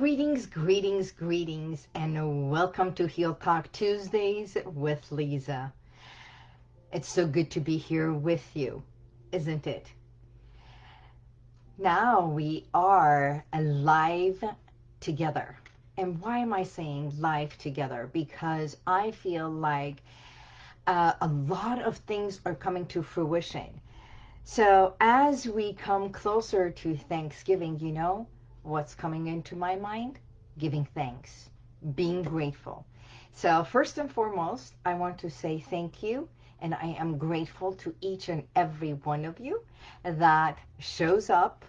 Greetings, greetings, greetings, and welcome to Heal Talk Tuesdays with Lisa. It's so good to be here with you, isn't it? Now we are alive together. And why am I saying live together? Because I feel like uh, a lot of things are coming to fruition. So as we come closer to Thanksgiving, you know, what's coming into my mind? Giving thanks, being grateful. So first and foremost, I want to say thank you. And I am grateful to each and every one of you that shows up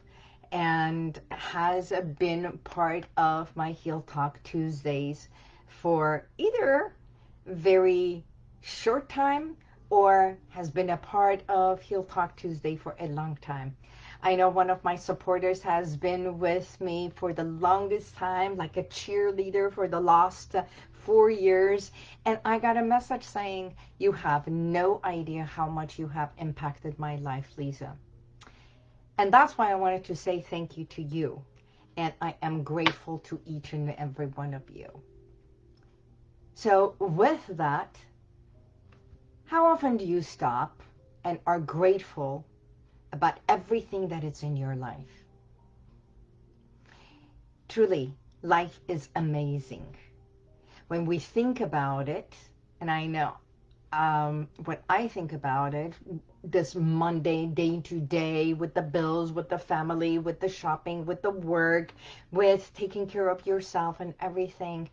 and has been part of my Heal Talk Tuesdays for either very short time or has been a part of Heal Talk Tuesday for a long time. I know one of my supporters has been with me for the longest time, like a cheerleader for the last uh, four years. And I got a message saying, you have no idea how much you have impacted my life, Lisa. And that's why I wanted to say thank you to you. And I am grateful to each and every one of you. So with that, how often do you stop and are grateful about everything that is in your life. Truly, life is amazing. When we think about it, and I know um, I think about it, this Monday, day to day, with the bills, with the family, with the shopping, with the work, with taking care of yourself and everything,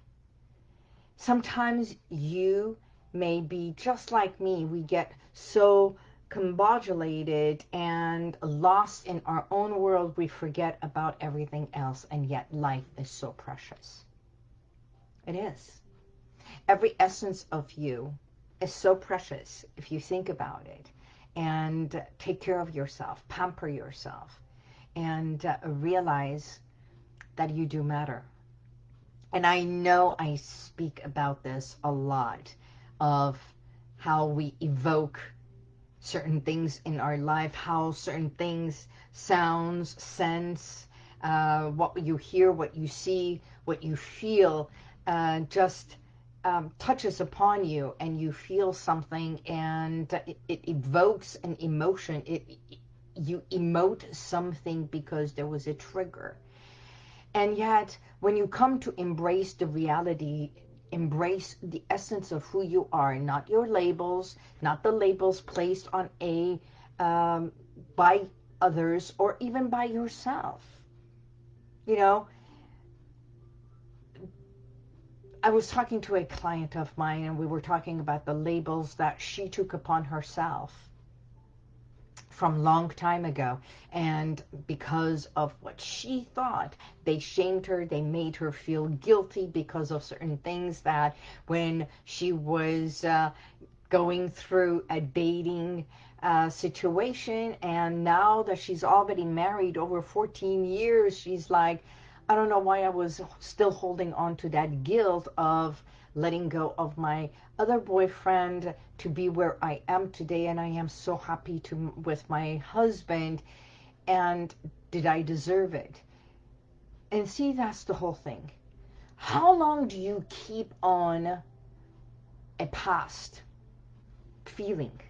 sometimes you may be just like me. We get so combobulated and lost in our own world, we forget about everything else, and yet life is so precious. It is. Every essence of you is so precious if you think about it. And take care of yourself, pamper yourself, and uh, realize that you do matter. And I know I speak about this a lot of how we evoke certain things in our life, how certain things, sounds, sense, uh, what you hear, what you see, what you feel, uh, just um, touches upon you and you feel something and it, it evokes an emotion. It, it, you emote something because there was a trigger. And yet, when you come to embrace the reality embrace the essence of who you are, not your labels, not the labels placed on a um, by others or even by yourself. You know, I was talking to a client of mine and we were talking about the labels that she took upon herself from long time ago. And because of what she thought, they shamed her, they made her feel guilty because of certain things that when she was uh, going through a dating uh, situation and now that she's already married over 14 years, she's like, I don't know why I was still holding on to that guilt of letting go of my other boyfriend to be where I am today and I am so happy to with my husband and did I deserve it? And see that's the whole thing. How long do you keep on a past feeling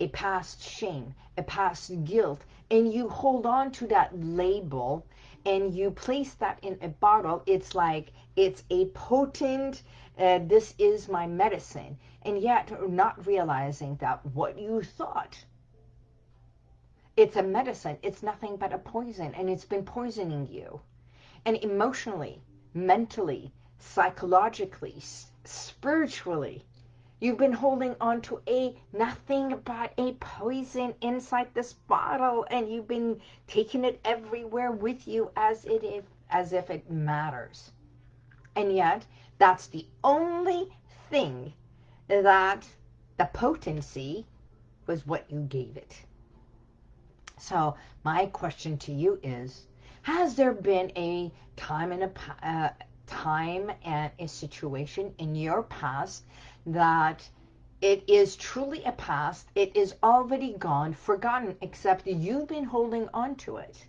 a past shame a past guilt and you hold on to that label and you place that in a bottle? It's like it's a potent uh, this is my medicine, and yet not realizing that what you thought, it's a medicine, it's nothing but a poison, and it's been poisoning you. And emotionally, mentally, psychologically, spiritually, You've been holding on to a nothing but a poison inside this bottle and you've been taking it everywhere with you as it is as if it matters. And yet that's the only thing that the potency was what you gave it. So my question to you is, has there been a time and a uh, time and a situation in your past that it is truly a past, it is already gone, forgotten, except you've been holding on to it,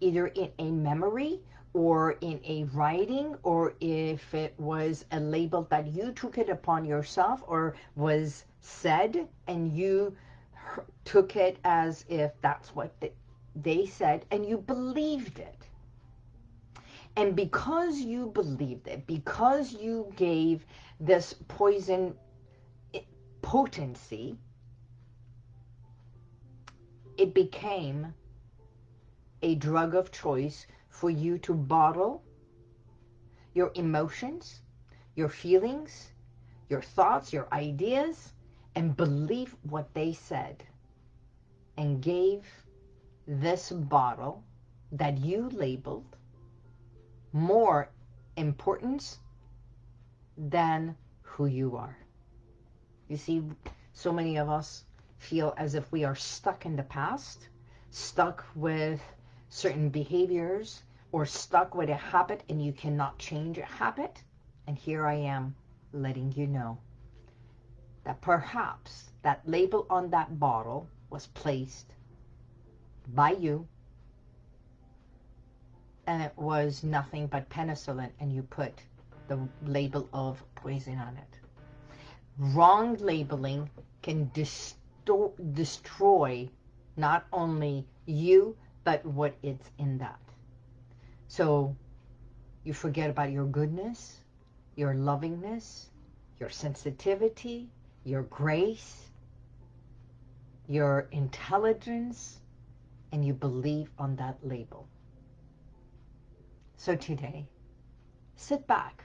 either in a memory or in a writing or if it was a label that you took it upon yourself or was said and you took it as if that's what they said and you believed it. And because you believed it, because you gave this poison potency, it became a drug of choice for you to bottle your emotions, your feelings, your thoughts, your ideas, and believe what they said and gave this bottle that you labeled more importance than who you are. You see, so many of us feel as if we are stuck in the past, stuck with certain behaviors, or stuck with a habit and you cannot change a habit. And here I am letting you know that perhaps that label on that bottle was placed by you and it was nothing but penicillin and you put the label of poison on it. Wrong labeling can distort, destroy not only you, but what it's in that. So you forget about your goodness, your lovingness, your sensitivity, your grace, your intelligence, and you believe on that label. So today, sit back,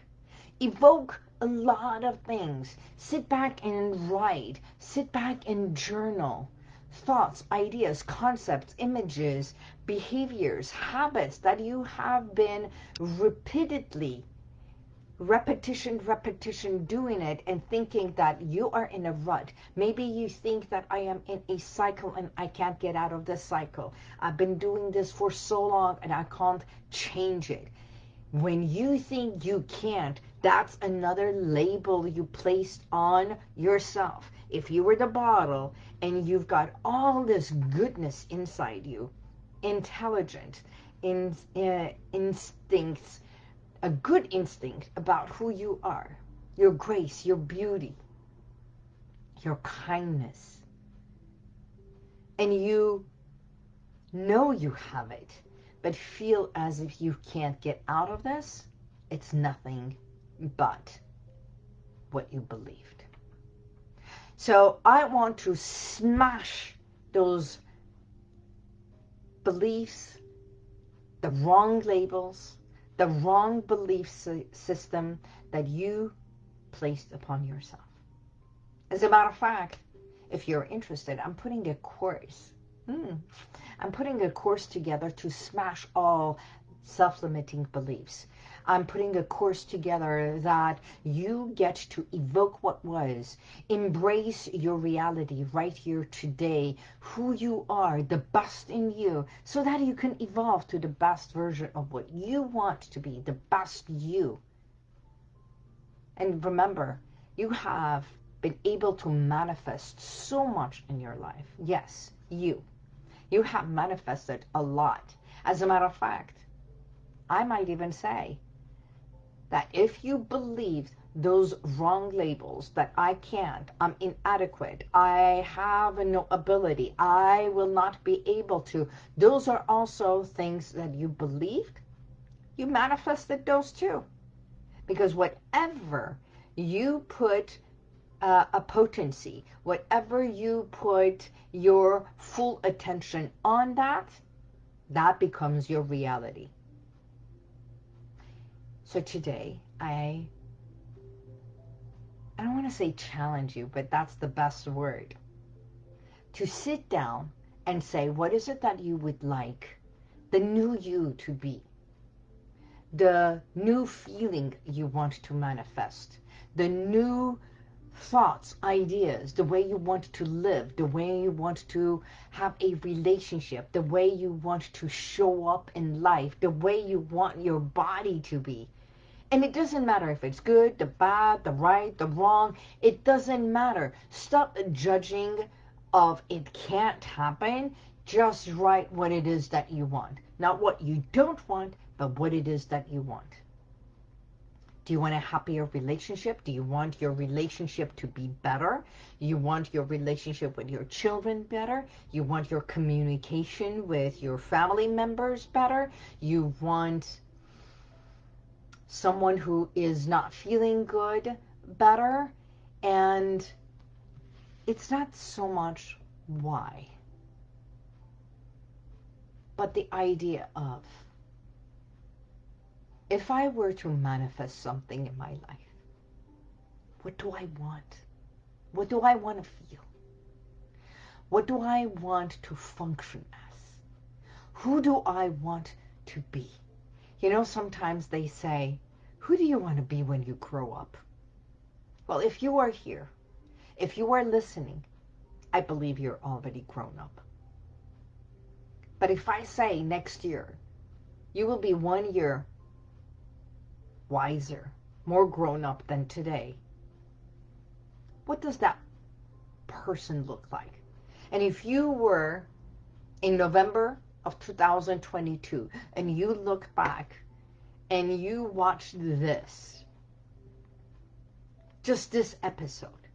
evoke a lot of things. Sit back and write. Sit back and journal. Thoughts, ideas, concepts, images, behaviors, habits that you have been repeatedly repetition, repetition, doing it and thinking that you are in a rut. Maybe you think that I am in a cycle and I can't get out of this cycle. I've been doing this for so long and I can't change it. When you think you can't, that's another label you placed on yourself. If you were the bottle and you've got all this goodness inside you, intelligent, in, uh, instincts, a good instinct about who you are, your grace, your beauty, your kindness. And you know you have it, but feel as if you can't get out of this, it's nothing but what you believed. So I want to smash those beliefs, the wrong labels, the wrong belief system that you placed upon yourself. As a matter of fact, if you're interested, I'm putting a course. Hmm. I'm putting a course together to smash all self-limiting beliefs. I'm putting a course together that you get to evoke what was, embrace your reality right here today, who you are, the best in you, so that you can evolve to the best version of what you want to be, the best you. And remember, you have been able to manifest so much in your life. Yes, you. You have manifested a lot. As a matter of fact, I might even say that if you believe those wrong labels that I can't, I'm inadequate, I have no ability, I will not be able to, those are also things that you believed, you manifested those too. Because whatever you put uh, a potency, whatever you put your full attention on that, that becomes your reality. So today, I, I don't want to say challenge you, but that's the best word. To sit down and say, what is it that you would like the new you to be? The new feeling you want to manifest. The new thoughts, ideas, the way you want to live, the way you want to have a relationship, the way you want to show up in life, the way you want your body to be. And it doesn't matter if it's good, the bad, the right, the wrong. It doesn't matter. Stop judging of it can't happen. Just write what it is that you want. Not what you don't want, but what it is that you want. Do you want a happier relationship? Do you want your relationship to be better? You want your relationship with your children better? You want your communication with your family members better? You want someone who is not feeling good better? And it's not so much why, but the idea of if I were to manifest something in my life, what do I want? What do I want to feel? What do I want to function as? Who do I want to be? You know, sometimes they say, who do you want to be when you grow up? Well, if you are here, if you are listening, I believe you're already grown up. But if I say next year, you will be one year wiser, more grown up than today. What does that person look like? And if you were in November of 2022 and you look back and you watch this, just this episode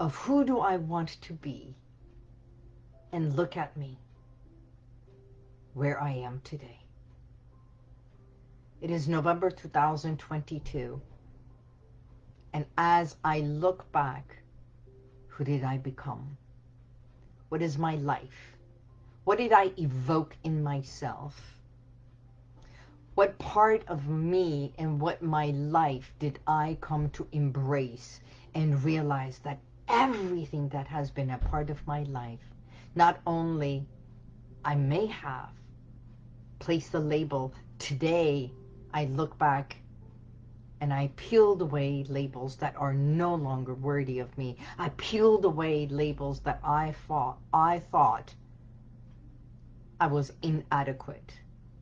of who do I want to be and look at me where I am today. It is November 2022. And as I look back, who did I become? What is my life? What did I evoke in myself? What part of me and what my life did I come to embrace and realize that everything that has been a part of my life, not only I may have placed the label today I look back and I peeled away labels that are no longer worthy of me. I peeled away labels that I thought I thought I was inadequate.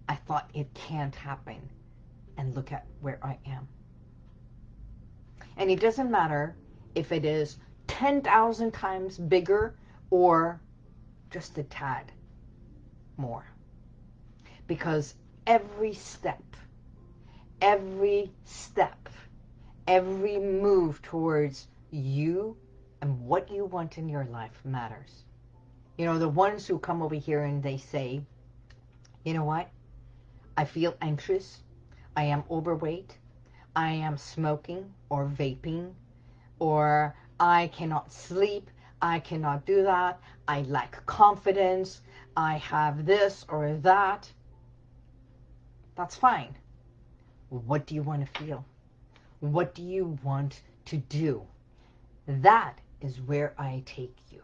I thought it can't happen. And look at where I am. And it doesn't matter if it is 10,000 times bigger or just a tad more. Because every step every step, every move towards you and what you want in your life matters. You know, the ones who come over here and they say, you know what? I feel anxious. I am overweight. I am smoking or vaping or I cannot sleep. I cannot do that. I lack confidence. I have this or that. That's fine. What do you want to feel? What do you want to do? That is where I take you.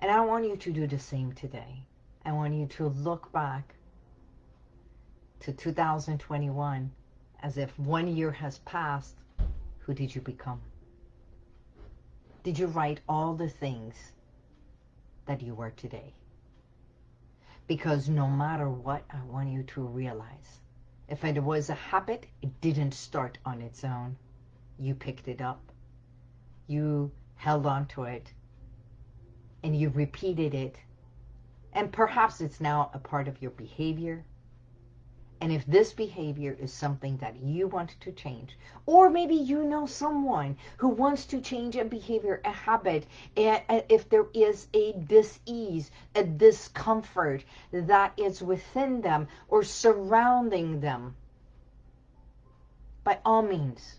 And I want you to do the same today. I want you to look back to 2021 as if one year has passed. Who did you become? Did you write all the things that you were today? Because no matter what, I want you to realize if it was a habit, it didn't start on its own. You picked it up. You held on to it. And you repeated it. And perhaps it's now a part of your behavior, and if this behavior is something that you want to change, or maybe you know someone who wants to change a behavior, a habit, and if there is a dis-ease, a discomfort that is within them or surrounding them, by all means,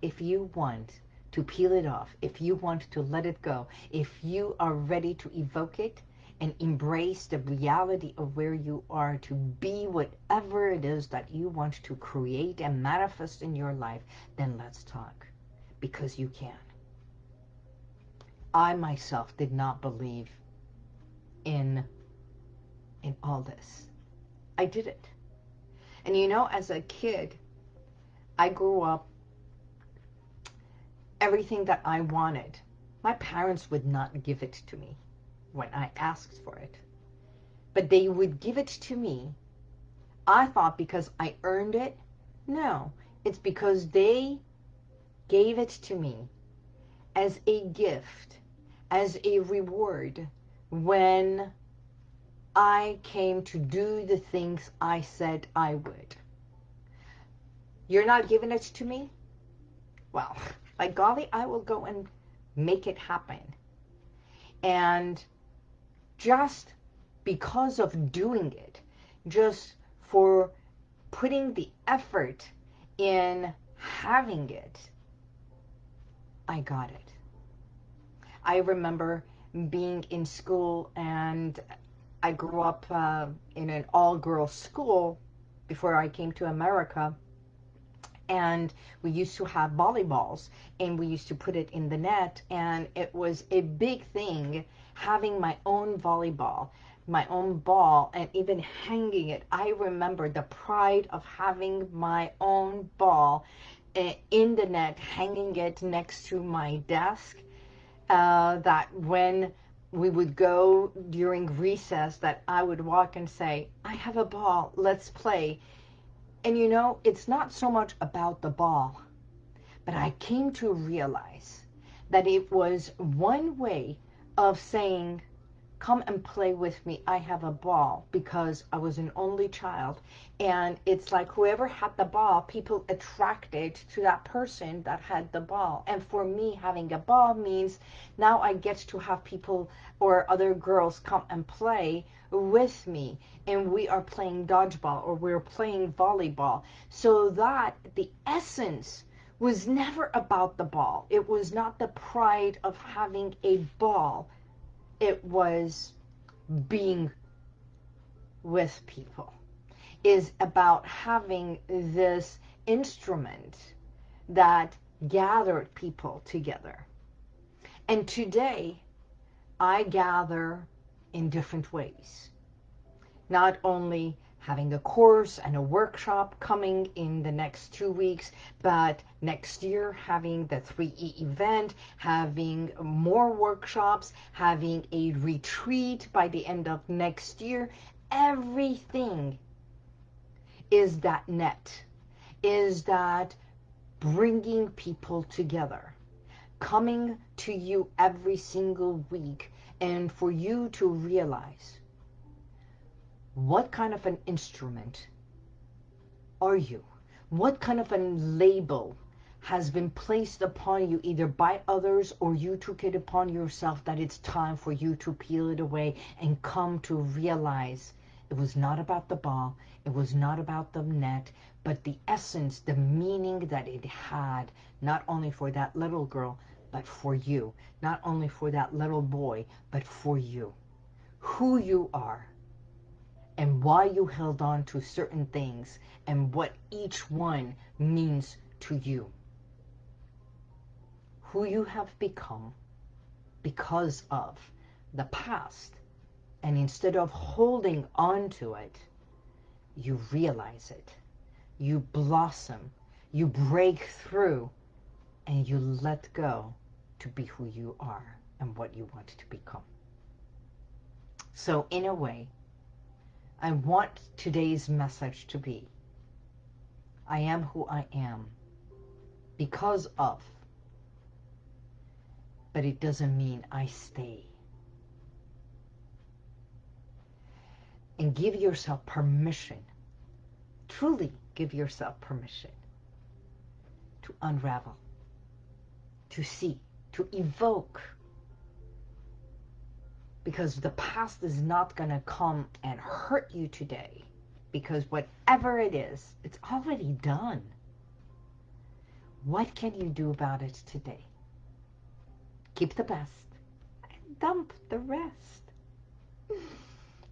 if you want to peel it off, if you want to let it go, if you are ready to evoke it, and embrace the reality of where you are to be whatever it is that you want to create and manifest in your life, then let's talk. Because you can. I myself did not believe in, in all this. I did it. And you know, as a kid, I grew up, everything that I wanted, my parents would not give it to me when I asked for it. But they would give it to me. I thought because I earned it. No, it's because they gave it to me as a gift, as a reward when I came to do the things I said I would. You're not giving it to me? Well, by golly, I will go and make it happen. And just because of doing it, just for putting the effort in having it, I got it. I remember being in school and I grew up uh, in an all-girls school before I came to America and we used to have volleyballs and we used to put it in the net and it was a big thing having my own volleyball my own ball and even hanging it. I remember the pride of having my own ball eh, in the net hanging it next to my desk uh, that when we would go during recess that I would walk and say I have a ball let's play and you know, it's not so much about the ball, but I came to realize that it was one way of saying, come and play with me. I have a ball because I was an only child. And it's like whoever had the ball, people attracted to that person that had the ball. And for me, having a ball means now I get to have people or other girls come and play with me and we are playing dodgeball or we're playing volleyball so that the essence was never about the ball. It was not the pride of having a ball. It was being with people. Is about having this instrument that gathered people together. And today, I gather in different ways. Not only having a course and a workshop coming in the next two weeks, but next year having the 3E event, having more workshops, having a retreat by the end of next year. Everything is that net, is that bringing people together, coming to you every single week and for you to realize what kind of an instrument are you? What kind of a label has been placed upon you either by others or you took it upon yourself that it's time for you to peel it away and come to realize it was not about the ball, it was not about the net, but the essence, the meaning that it had, not only for that little girl, but for you. Not only for that little boy, but for you. Who you are and why you held on to certain things and what each one means to you. Who you have become because of the past. And instead of holding on to it, you realize it. You blossom. You break through and you let go to be who you are and what you want to become. So in a way, I want today's message to be, I am who I am because of, but it doesn't mean I stay. And give yourself permission, truly give yourself permission to unravel, to see, to evoke. Because the past is not going to come and hurt you today. Because whatever it is, it's already done. What can you do about it today? Keep the best and dump the rest.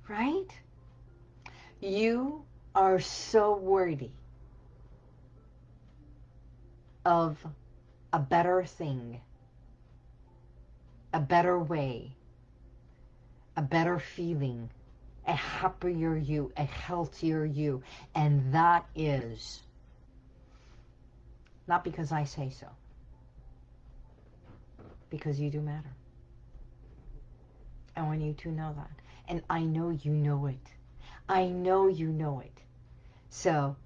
Right? You are so worthy of a better thing a better way, a better feeling, a happier you, a healthier you. And that is not because I say so, because you do matter. I want you to know that. And I know you know it. I know you know it. So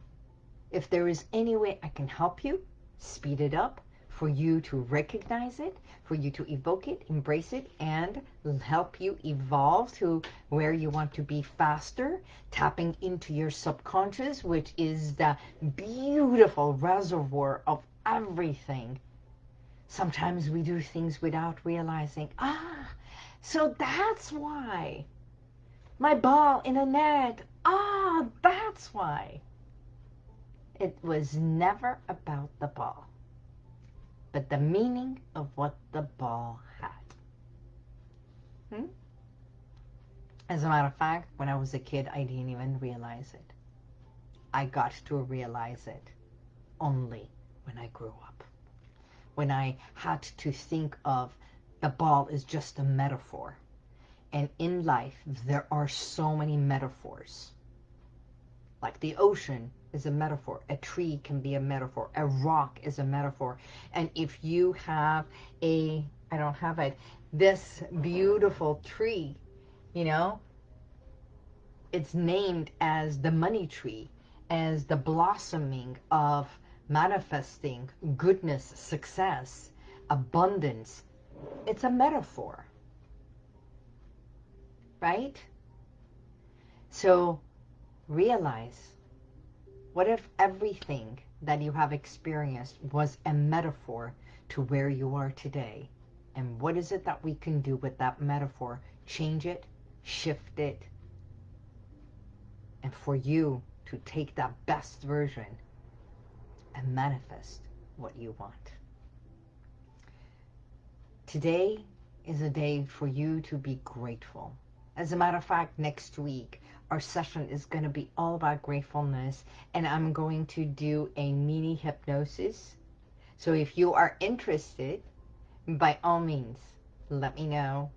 if there is any way I can help you, speed it up, for you to recognize it, for you to evoke it, embrace it, and help you evolve to where you want to be faster, tapping into your subconscious, which is the beautiful reservoir of everything. Sometimes we do things without realizing, ah, so that's why. My ball in a net, ah, that's why. It was never about the ball but the meaning of what the ball had. Hmm? As a matter of fact, when I was a kid, I didn't even realize it. I got to realize it only when I grew up. When I had to think of the ball is just a metaphor. And in life, there are so many metaphors. Like the ocean is a metaphor. A tree can be a metaphor. A rock is a metaphor. And if you have a, I don't have it, this beautiful tree, you know, it's named as the money tree, as the blossoming of manifesting goodness, success, abundance. It's a metaphor. Right? So realize what if everything that you have experienced was a metaphor to where you are today? And what is it that we can do with that metaphor? Change it, shift it, and for you to take that best version and manifest what you want. Today is a day for you to be grateful. As a matter of fact, next week, our session is going to be all about gratefulness and I'm going to do a mini hypnosis. So if you are interested, by all means, let me know.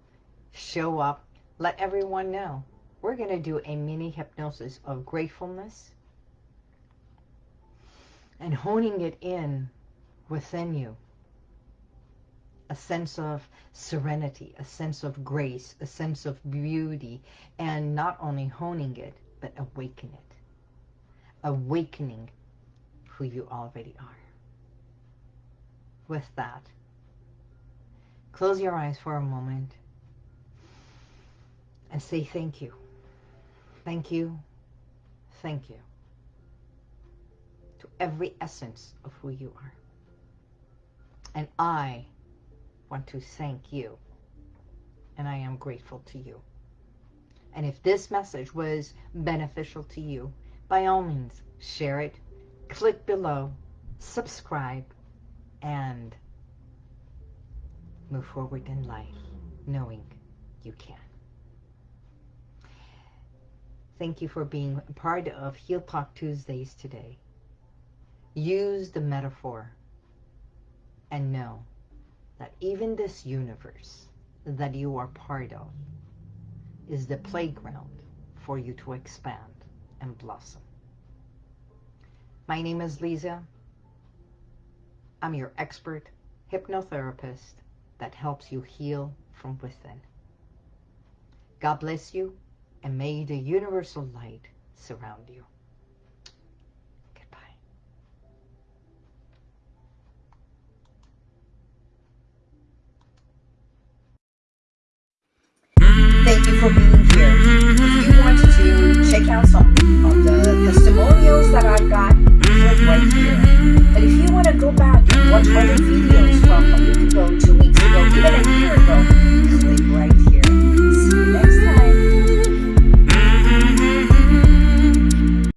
Show up. Let everyone know. We're going to do a mini hypnosis of gratefulness and honing it in within you a sense of serenity, a sense of grace, a sense of beauty, and not only honing it, but awaken it. Awakening who you already are. With that, close your eyes for a moment and say thank you. Thank you. Thank you. To every essence of who you are. And I want to thank you. And I am grateful to you. And if this message was beneficial to you, by all means, share it, click below, subscribe, and move forward in life knowing you can. Thank you for being part of Heal Talk Tuesdays today. Use the metaphor and know that even this universe that you are part of is the playground for you to expand and blossom. My name is Lisa. I'm your expert hypnotherapist that helps you heal from within. God bless you and may the universal light surround you. For being here. If you want to check out some of the testimonials that I've got, click right here. But if you want to go back and watch other videos from a week ago, two weeks ago, even a year ago,